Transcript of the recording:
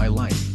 my life.